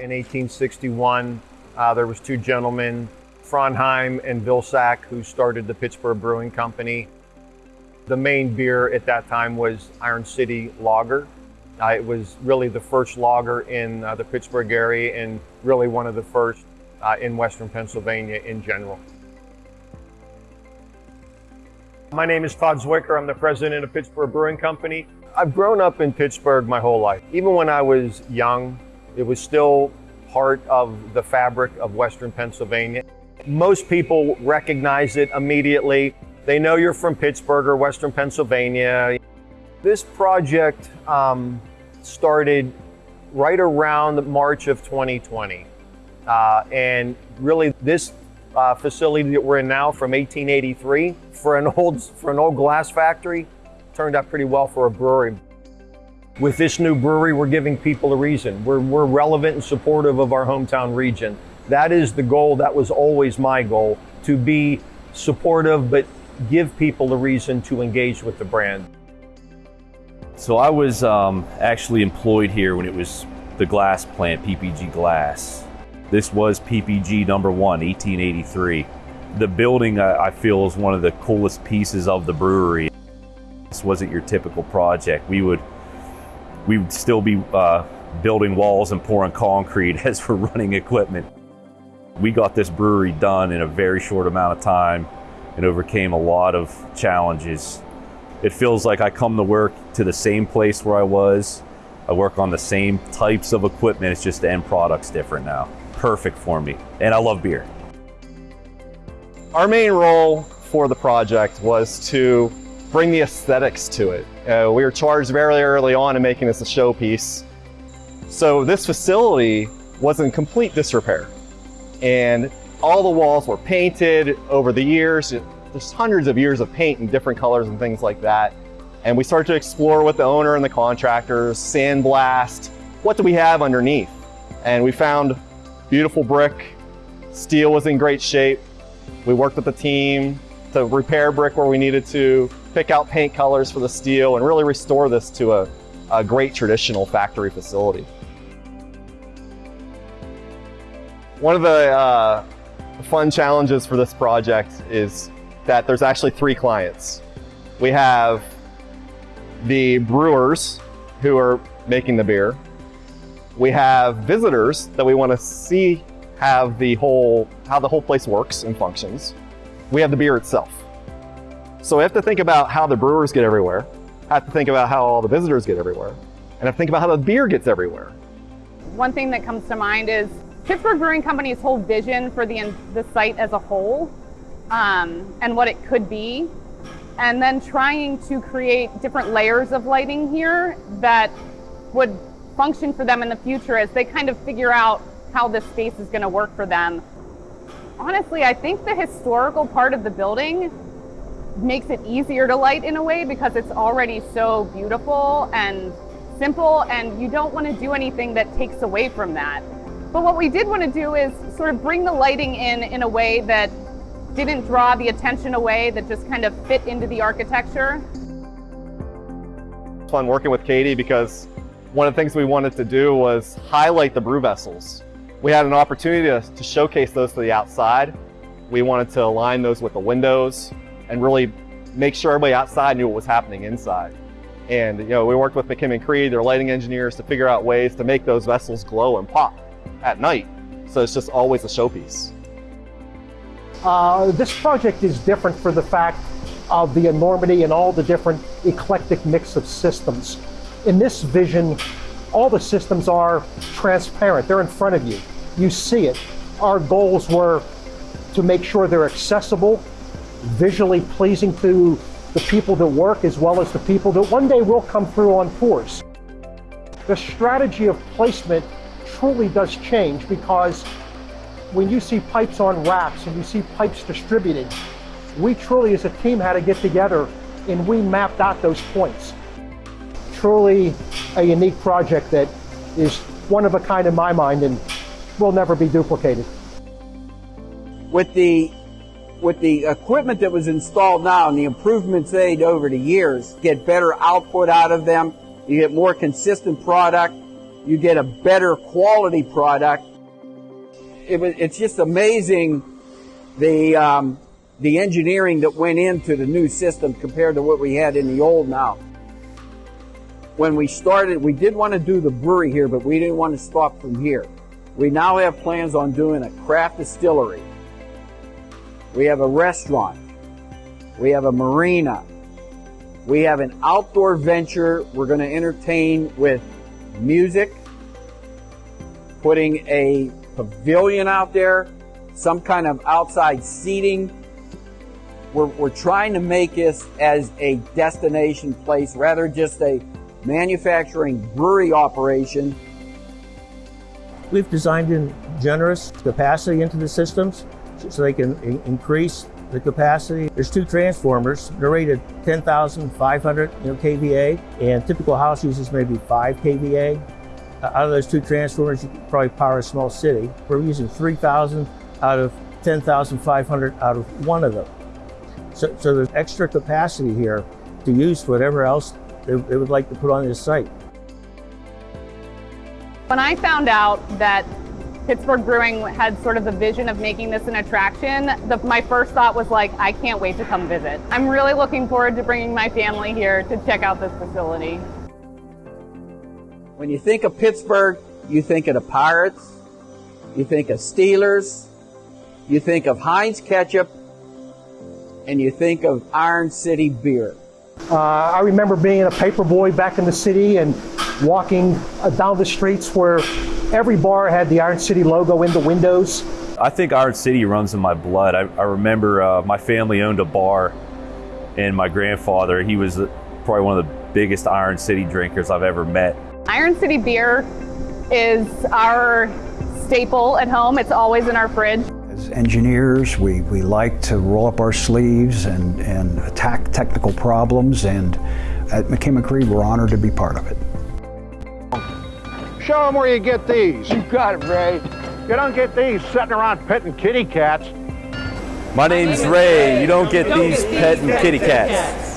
In 1861, uh, there was two gentlemen, Frauenheim and Vilsack, who started the Pittsburgh Brewing Company. The main beer at that time was Iron City Lager. Uh, it was really the first lager in uh, the Pittsburgh area and really one of the first uh, in Western Pennsylvania in general. My name is Todd Zwicker. I'm the president of Pittsburgh Brewing Company. I've grown up in Pittsburgh my whole life. Even when I was young, it was still part of the fabric of Western Pennsylvania. Most people recognize it immediately. They know you're from Pittsburgh or Western Pennsylvania. This project um, started right around March of 2020. Uh, and really this uh, facility that we're in now from 1883 for an old for an old glass factory turned out pretty well for a brewery. With this new brewery, we're giving people a reason. We're, we're relevant and supportive of our hometown region. That is the goal. That was always my goal to be supportive, but give people a reason to engage with the brand. So I was um, actually employed here when it was the glass plant, PPG Glass. This was PPG number one, 1883. The building I feel is one of the coolest pieces of the brewery. This wasn't your typical project. We would we would still be uh, building walls and pouring concrete as we're running equipment. We got this brewery done in a very short amount of time and overcame a lot of challenges. It feels like I come to work to the same place where I was. I work on the same types of equipment, it's just the end product's different now perfect for me. And I love beer. Our main role for the project was to bring the aesthetics to it. Uh, we were charged very early on in making this a showpiece. So this facility was in complete disrepair. And all the walls were painted over the years. There's hundreds of years of paint in different colors and things like that. And we started to explore with the owner and the contractors, sandblast, what do we have underneath? And we found beautiful brick. Steel was in great shape. We worked with the team to repair brick where we needed to, pick out paint colors for the steel, and really restore this to a, a great traditional factory facility. One of the uh, fun challenges for this project is that there's actually three clients. We have the brewers who are making the beer. We have visitors that we want to see have the whole, how the whole place works and functions. We have the beer itself. So we have to think about how the brewers get everywhere, I have to think about how all the visitors get everywhere, and have to think about how the beer gets everywhere. One thing that comes to mind is Pittsburgh Brewing Company's whole vision for the, the site as a whole um, and what it could be. And then trying to create different layers of lighting here that would function for them in the future as they kind of figure out how this space is going to work for them. Honestly, I think the historical part of the building makes it easier to light in a way because it's already so beautiful and simple and you don't want to do anything that takes away from that. But what we did want to do is sort of bring the lighting in in a way that didn't draw the attention away, that just kind of fit into the architecture. It's fun working with Katie because one of the things we wanted to do was highlight the brew vessels. We had an opportunity to, to showcase those to the outside. We wanted to align those with the windows and really make sure everybody outside knew what was happening inside. And you know, we worked with McKim and Creed, their lighting engineers, to figure out ways to make those vessels glow and pop at night. So it's just always a showpiece. Uh, this project is different for the fact of the enormity and all the different eclectic mix of systems in this vision, all the systems are transparent. They're in front of you. You see it. Our goals were to make sure they're accessible, visually pleasing to the people that work as well as the people that one day will come through on force. The strategy of placement truly does change because when you see pipes on racks and you see pipes distributed, we truly as a team had to get together and we mapped out those points truly a unique project that is one of a kind in my mind and will never be duplicated. With the with the equipment that was installed now and the improvements made over the years, get better output out of them, you get more consistent product, you get a better quality product. It was, it's just amazing the um, the engineering that went into the new system compared to what we had in the old now. When we started, we did want to do the brewery here, but we didn't want to stop from here. We now have plans on doing a craft distillery. We have a restaurant. We have a marina. We have an outdoor venture we're going to entertain with music, putting a pavilion out there, some kind of outside seating. We're, we're trying to make this as a destination place rather just a manufacturing brewery operation. We've designed in generous capacity into the systems so they can in- increase the capacity. There's two transformers. They're rated 10,500 you know, kVA, and typical house uses maybe 5 kVA. Uh, Out of those two transformers, you could probably power a small city. We're using 3,000 out of 10,500 out of one of them. So, so there's extra capacity here to use whatever else they, they would like to put on this site. When I found out that Pittsburgh Brewing had sort of the vision of making this an attraction, the, my first thought was like, I can't wait to come visit. I'm really looking forward to bringing my family here to check out this facility. When you think of Pittsburgh, you think of the Pirates, you think of Steelers, you think of Heinz ketchup, and you think of Iron City beer. Uh, I remember being a paper boy back in the city and walking uh, down the streets where every bar had the Iron City logo in the windows. I think Iron City runs in my blood. I, I remember uh, my family owned a bar, and my grandfather, he was probably one of the biggest Iron City drinkers I've ever met. Iron City beer is our staple at home. It's always in our fridge. As engineers, we, we like to roll up our sleeves and, and attack technical problems, and at McKim and Creed, we're honored to be part of it. Show them where you get these. You got it, Ray. You don't get these sitting around petting kitty cats. My name's Ray. You don't get these petting and kitty cats.